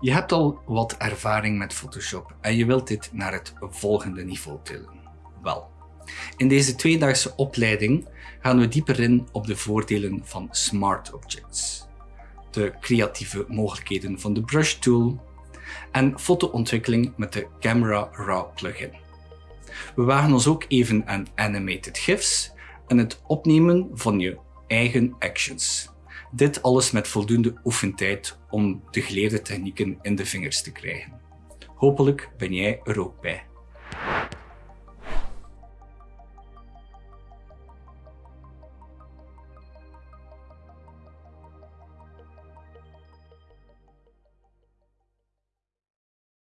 Je hebt al wat ervaring met Photoshop en je wilt dit naar het volgende niveau tillen. Wel, in deze tweedaagse opleiding gaan we dieper in op de voordelen van Smart Objects, de creatieve mogelijkheden van de Brush Tool en fotoontwikkeling met de Camera Raw plugin. We wagen ons ook even aan animated GIFs en het opnemen van je eigen actions. Dit alles met voldoende oefentijd om de geleerde technieken in de vingers te krijgen. Hopelijk ben jij er ook bij.